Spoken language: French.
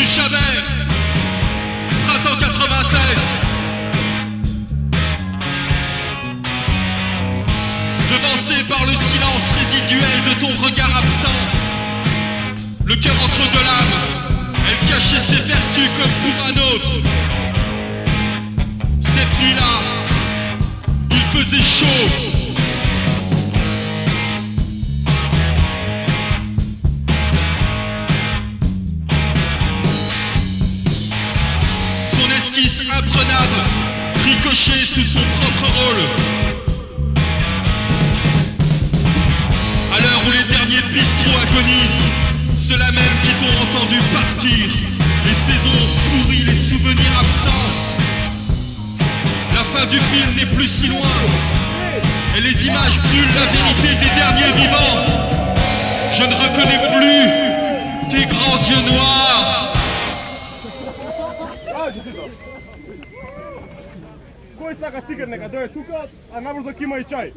du Chabert, printemps 96. Devancé par le silence résiduel de ton regard absent, le cœur entre deux lames, elle cachait ses vertus comme imprenable, ricochée sous son propre rôle. À l'heure où les derniers bistrots agonisent, ceux-là même qui t'ont entendu partir, les saisons pourries, les souvenirs absents. La fin du film n'est plus si loin, et les images brûlent la vérité des derniers vivants. Je ne reconnais plus tes grands yeux noirs. Кажи ти тоа. Кој сака стикер нека дојде тука, а набрзо ќе има и чај.